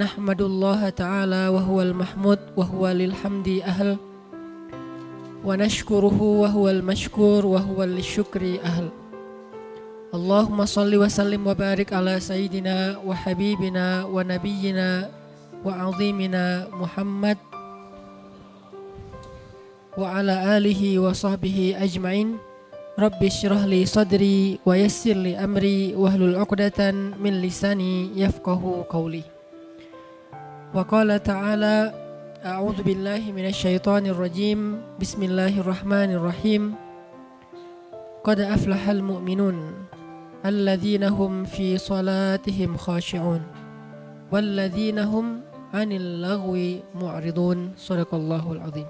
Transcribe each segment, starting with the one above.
نحمد الله تعالى وهو المحمود وهو للحمد أهل ونشكره وهو المشكور وهو للشكر أهل. اللهم صل وسلم وبارك على سيدنا وحبيبنا ونبينا وعظيمنا محمد وعلى آله وصحبه أجمعين. رب اشرح لي صدري ويسر لي أمري واهلل عقدة من لساني يفقه قولي. وقال تعالى أعوذ بالله من الشيطان الرجيم بسم الله الرحمن الرحيم قد أفلح المؤمنون الذين هم في صلاتهم خاشعون والذين هم عن اللغو معرضون صدق الله العظيم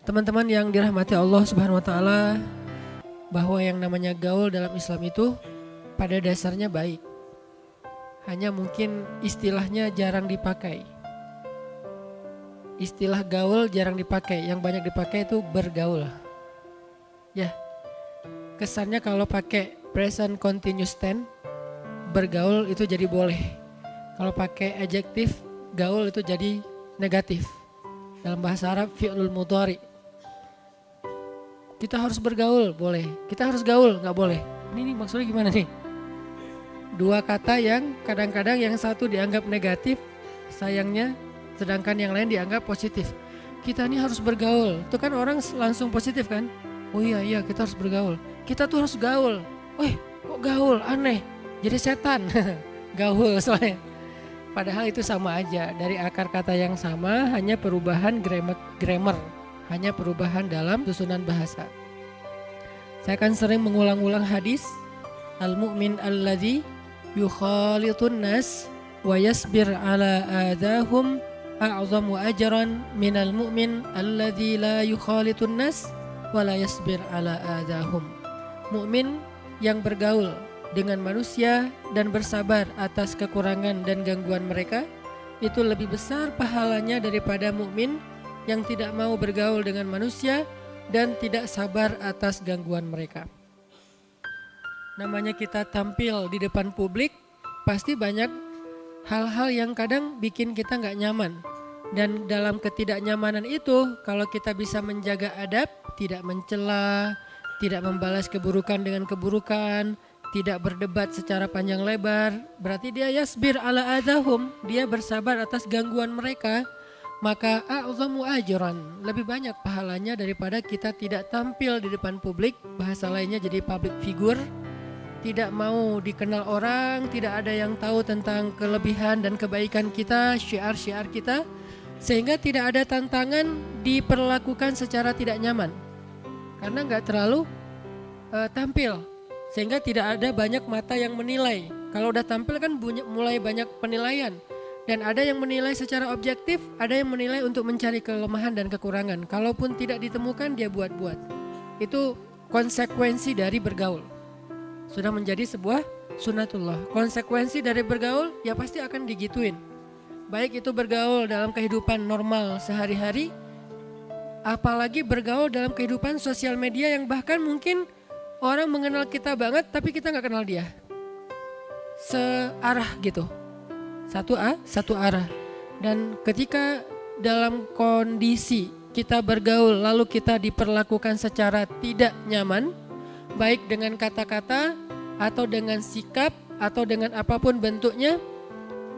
Teman-teman yang dirahmati Allah Subhanahu wa taala, bahwa yang namanya gaul dalam Islam itu pada dasarnya baik. hanya mungkin istilahnya jarang dipakai. Istilah gaul jarang dipakai, yang banyak dipakai itu bergaul. Ya. Kesannya kalau pakai present continuous tense bergaul itu jadi boleh. Kalau pakai adjektif gaul itu jadi negatif. Dalam bahasa Arab fi'lul mudhari kita harus bergaul, boleh. Kita harus gaul, nggak boleh. Ini nih maksudnya gimana nih? Dua kata yang kadang-kadang yang satu dianggap negatif, sayangnya, sedangkan yang lain dianggap positif. Kita ini harus bergaul. Itu kan orang langsung positif kan? Oh iya iya kita harus bergaul. Kita tuh harus gaul. Wih kok gaul aneh. Jadi setan. gaul soalnya. Padahal itu sama aja. Dari akar kata yang sama hanya perubahan grammar. grammar hanya perubahan dalam susunan bahasa. Saya akan sering mengulang-ulang hadis Al-mu'min alladhi yukhalitun nas wa yasbir ala adahum a'zamu ajran minal mu'min alladhi la yukhalitun nas wa la yasbir ala adahum. Mukmin yang bergaul dengan manusia dan bersabar atas kekurangan dan gangguan mereka itu lebih besar pahalanya daripada mukmin yang tidak mau bergaul dengan manusia dan tidak sabar atas gangguan mereka. Namanya kita tampil di depan publik, pasti banyak hal-hal yang kadang bikin kita nggak nyaman. Dan dalam ketidaknyamanan itu, kalau kita bisa menjaga adab, tidak mencela, tidak membalas keburukan dengan keburukan, tidak berdebat secara panjang lebar, berarti dia yasbir ala adahum, dia bersabar atas gangguan mereka maka a'zamu ajran lebih banyak pahalanya daripada kita tidak tampil di depan publik bahasa lainnya jadi public figure tidak mau dikenal orang tidak ada yang tahu tentang kelebihan dan kebaikan kita syiar-syiar kita sehingga tidak ada tantangan diperlakukan secara tidak nyaman karena nggak terlalu uh, tampil sehingga tidak ada banyak mata yang menilai kalau udah tampil kan mulai banyak penilaian dan ada yang menilai secara objektif, ada yang menilai untuk mencari kelemahan dan kekurangan. Kalaupun tidak ditemukan, dia buat-buat. Itu konsekuensi dari bergaul. Sudah menjadi sebuah sunatullah. Konsekuensi dari bergaul, ya pasti akan digituin. Baik itu bergaul dalam kehidupan normal sehari-hari, apalagi bergaul dalam kehidupan sosial media yang bahkan mungkin orang mengenal kita banget, tapi kita nggak kenal dia. Searah gitu satu a satu arah dan ketika dalam kondisi kita bergaul lalu kita diperlakukan secara tidak nyaman baik dengan kata-kata atau dengan sikap atau dengan apa pun bentuknya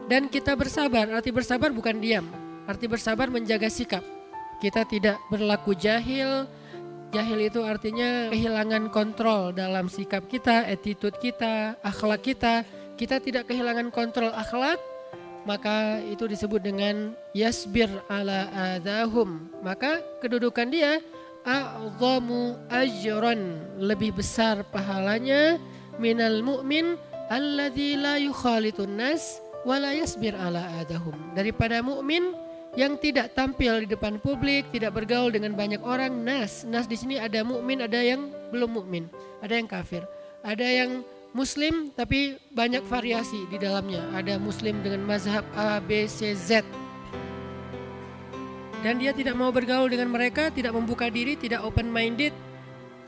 dan kita bersabar. Arti bersabar bukan diam. Arti bersabar menjaga sikap. Kita tidak berlaku jahil. Jahil itu artinya kehilangan kontrol dalam sikap kita attitude kita akhlak kita. Kita tidak kehilangan kontrol akhlak maka itu disebut dengan yasbir ala adahum. Maka kedudukan dia a'zamu ajran lebih besar pahalanya minal mu'min alladzi la yukhalitun nas wa la yasbir ala adahum daripada mukmin yang tidak tampil di depan publik, tidak bergaul dengan banyak orang. Nas, nas di sini ada mukmin, ada yang belum mukmin, ada yang kafir, ada yang Muslim tapi banyak variasi di dalamnya. Ada Muslim dengan mazhab A, B, C, Z. Dan dia tidak mau bergaul dengan mereka, tidak membuka diri, tidak open minded,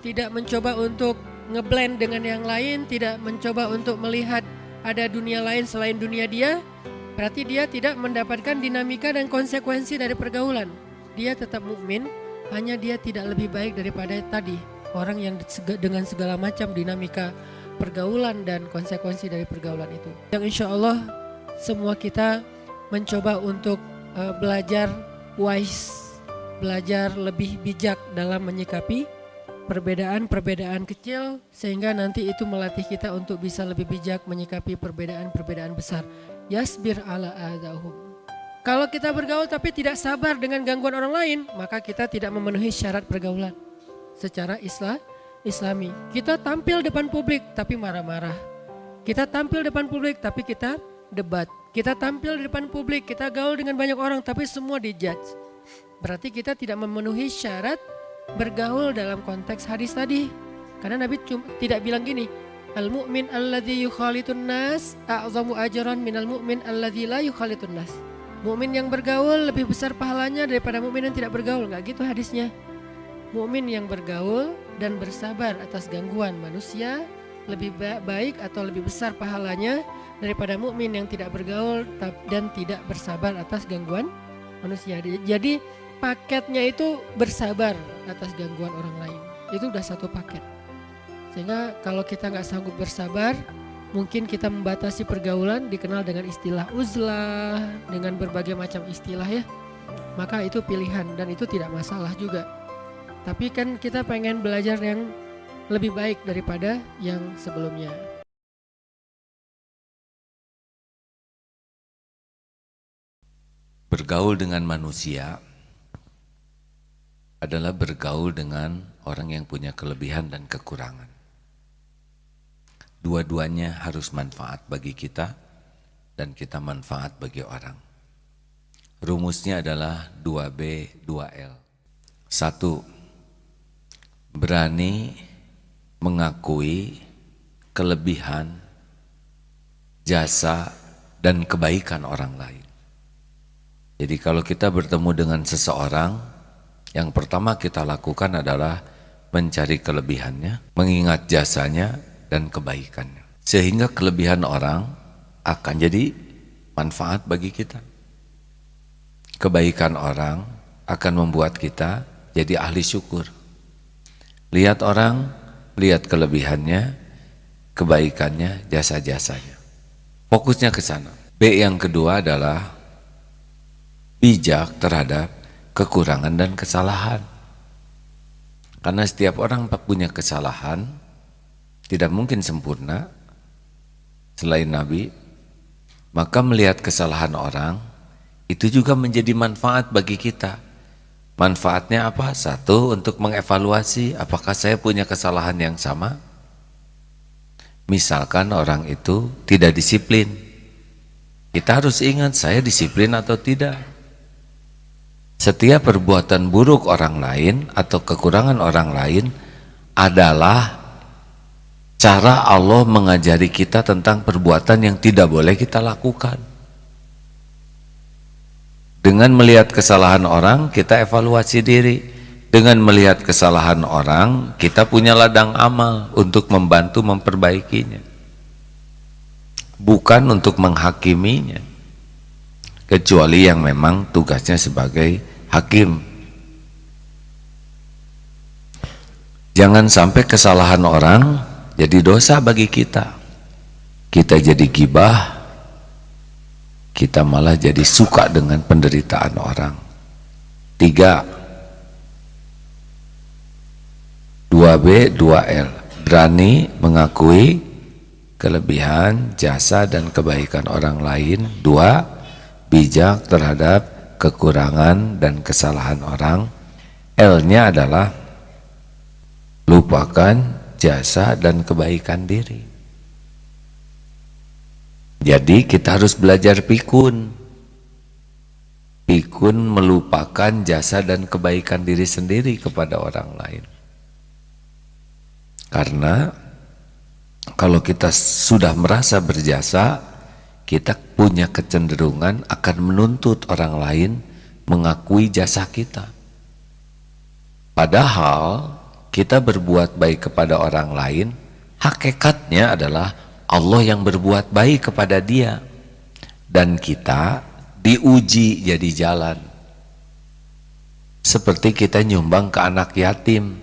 tidak mencoba untuk ngeblend dengan yang lain, tidak mencoba untuk melihat ada dunia lain selain dunia dia. Berarti dia tidak mendapatkan dinamika dan konsekuensi dari pergaulan. Dia tetap mukmin, hanya dia tidak lebih baik daripada tadi orang yang dengan segala macam dinamika pergaulan dan konsekuensi dari pergaulan itu. Yang insya Allah semua kita mencoba untuk uh, belajar wise, belajar lebih bijak dalam menyikapi perbedaan-perbedaan kecil sehingga nanti itu melatih kita untuk bisa lebih bijak menyikapi perbedaan-perbedaan besar. Yasbir ala adahum. Kalau kita bergaul tapi tidak sabar dengan gangguan orang lain, maka kita tidak memenuhi syarat pergaulan secara Islam Islami. Kita tampil depan publik tapi marah-marah. Kita tampil depan publik tapi kita debat. Kita tampil di depan publik, kita gaul dengan banyak orang tapi semua dijudge. Berarti kita tidak memenuhi syarat bergaul dalam konteks hadis tadi. Karena Nabi cuma, tidak bilang gini, Al-mu'min alladhi yukhalitun nas a'zamu ajran minal mu'min alladhi la yukhalitun nas. Mukmin yang bergaul lebih besar pahalanya daripada mukmin yang tidak bergaul, nggak gitu hadisnya. Mukmin yang bergaul dan bersabar atas gangguan manusia lebih baik atau lebih besar pahalanya daripada mukmin yang tidak bergaul dan tidak bersabar atas gangguan manusia. Jadi paketnya itu bersabar atas gangguan orang lain. Itu udah satu paket. Sehingga kalau kita nggak sanggup bersabar, mungkin kita membatasi pergaulan dikenal dengan istilah uzlah, dengan berbagai macam istilah ya. Maka itu pilihan dan itu tidak masalah juga. Tapi kan kita pengen belajar yang lebih baik daripada yang sebelumnya. Bergaul dengan manusia adalah bergaul dengan orang yang punya kelebihan dan kekurangan. Dua-duanya harus manfaat bagi kita dan kita manfaat bagi orang. Rumusnya adalah 2B, 2L. Satu, berani mengakui kelebihan, jasa, dan kebaikan orang lain. Jadi kalau kita bertemu dengan seseorang, yang pertama kita lakukan adalah mencari kelebihannya, mengingat jasanya dan kebaikannya. Sehingga kelebihan orang akan jadi manfaat bagi kita. Kebaikan orang akan membuat kita jadi ahli syukur. Lihat orang, lihat kelebihannya, kebaikannya, jasa-jasanya. Fokusnya ke sana. B yang kedua adalah bijak terhadap kekurangan dan kesalahan. Karena setiap orang punya kesalahan, tidak mungkin sempurna selain Nabi. Maka melihat kesalahan orang, itu juga menjadi manfaat bagi kita. Manfaatnya apa? Satu, untuk mengevaluasi apakah saya punya kesalahan yang sama. Misalkan orang itu tidak disiplin. Kita harus ingat saya disiplin atau tidak. Setiap perbuatan buruk orang lain atau kekurangan orang lain adalah cara Allah mengajari kita tentang perbuatan yang tidak boleh kita lakukan. Dengan melihat kesalahan orang, kita evaluasi diri. Dengan melihat kesalahan orang, kita punya ladang amal untuk membantu memperbaikinya. Bukan untuk menghakiminya. Kecuali yang memang tugasnya sebagai hakim. Jangan sampai kesalahan orang jadi dosa bagi kita. Kita jadi gibah, kita malah jadi suka dengan penderitaan orang. Tiga, 2B, 2L. Berani mengakui kelebihan, jasa, dan kebaikan orang lain. Dua, bijak terhadap kekurangan dan kesalahan orang L-nya adalah lupakan jasa dan kebaikan diri. Jadi kita harus belajar pikun. Pikun melupakan jasa dan kebaikan diri sendiri kepada orang lain. Karena kalau kita sudah merasa berjasa kita punya kecenderungan akan menuntut orang lain mengakui jasa kita. Padahal kita berbuat baik kepada orang lain, hakikatnya adalah Allah yang berbuat baik kepada dia. dan kita diuji jadi jalan seperti kita nyumbang ke anak yatim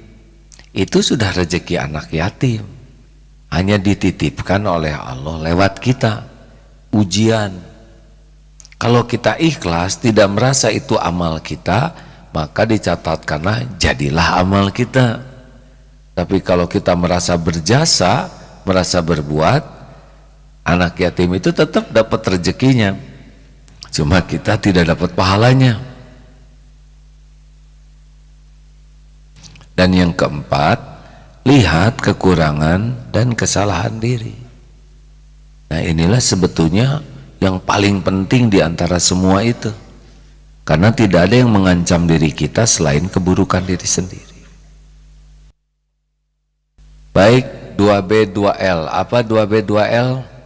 itu sudah rezeki anak yatim hanya dititipkan oleh Allah lewat kita ujian. Kalau kita ikhlas tidak merasa itu amal kita maka dicatatkanlah jadilah amal kita. Tapi kalau kita merasa berjasa merasa berbuat anak yatim itu tetap dapat rezekinya. Cuma kita tidak dapat pahalanya. Dan yang keempat lihat kekurangan dan kesalahan diri nah inilah sebetulnya yang paling penting di antara semua itu karena tidak ada yang mengancam diri kita selain keburukan diri sendiri baik 2B 2L apa 2B 2L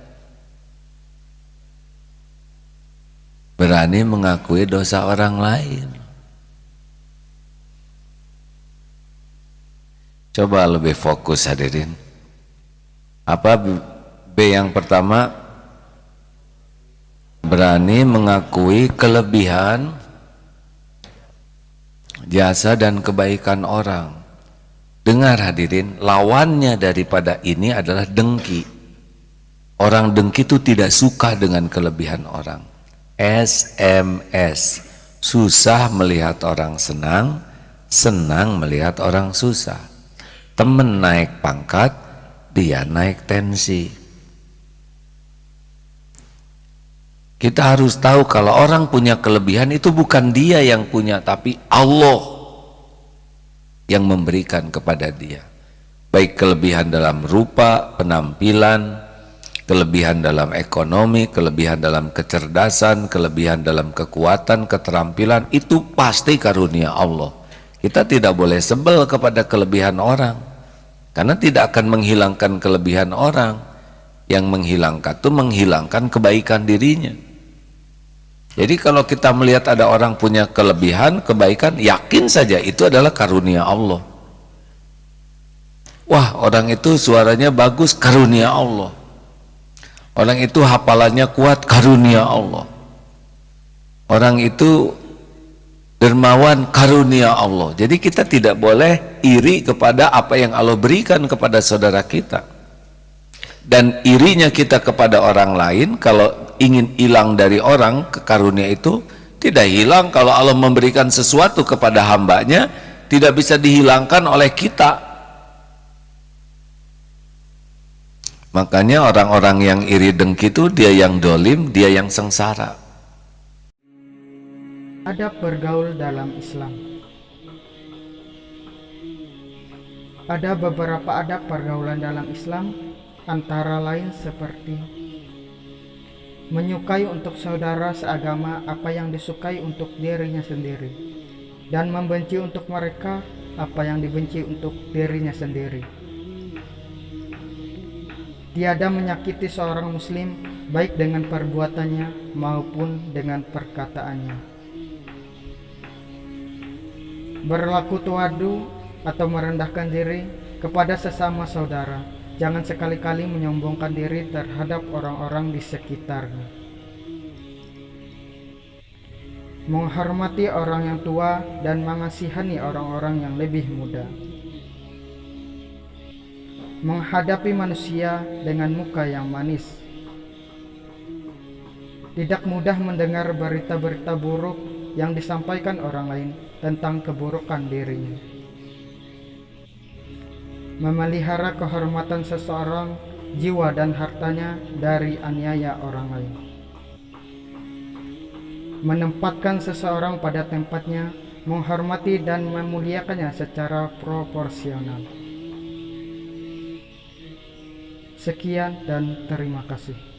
berani mengakui dosa orang lain. Coba lebih fokus hadirin. Apa B yang pertama? Berani mengakui kelebihan jasa dan kebaikan orang. Dengar hadirin, lawannya daripada ini adalah dengki. Orang dengki itu tidak suka dengan kelebihan orang. SMS susah melihat orang senang senang melihat orang susah temen naik pangkat dia naik tensi kita harus tahu kalau orang punya kelebihan itu bukan dia yang punya tapi Allah yang memberikan kepada dia baik kelebihan dalam rupa penampilan kelebihan dalam ekonomi, kelebihan dalam kecerdasan, kelebihan dalam kekuatan, keterampilan, itu pasti karunia Allah. Kita tidak boleh sebel kepada kelebihan orang, karena tidak akan menghilangkan kelebihan orang. Yang menghilangkan itu menghilangkan kebaikan dirinya. Jadi kalau kita melihat ada orang punya kelebihan, kebaikan, yakin saja itu adalah karunia Allah. Wah orang itu suaranya bagus, karunia Allah Orang itu hafalannya kuat karunia Allah. Orang itu dermawan karunia Allah. Jadi kita tidak boleh iri kepada apa yang Allah berikan kepada saudara kita. Dan irinya kita kepada orang lain kalau ingin hilang dari orang ke karunia itu tidak hilang. Kalau Allah memberikan sesuatu kepada hambanya tidak bisa dihilangkan oleh kita. Makanya orang-orang yang iri dengki itu dia yang dolim, dia yang sengsara. Adab bergaul dalam Islam. Ada beberapa adab pergaulan dalam Islam antara lain seperti menyukai untuk saudara seagama apa yang disukai untuk dirinya sendiri dan membenci untuk mereka apa yang dibenci untuk dirinya sendiri. Tiada menyakiti seorang muslim baik dengan perbuatannya maupun dengan perkataannya. Berlaku tuadu atau merendahkan diri kepada sesama saudara jangan sekali-kali menyombongkan diri terhadap orang-orang di sekitarnya menghormati orang yang tua dan mengasihani orang-orang yang lebih muda menghadapi manusia dengan muka yang manis. Tidak mudah mendengar berita-berita buruk yang disampaikan orang lain tentang keburukan dirinya. Memelihara kehormatan seseorang, jiwa dan hartanya dari aniaya orang lain. Menempatkan seseorang pada tempatnya, menghormati dan memuliakannya secara proporsional. Sekian dan terima kasih.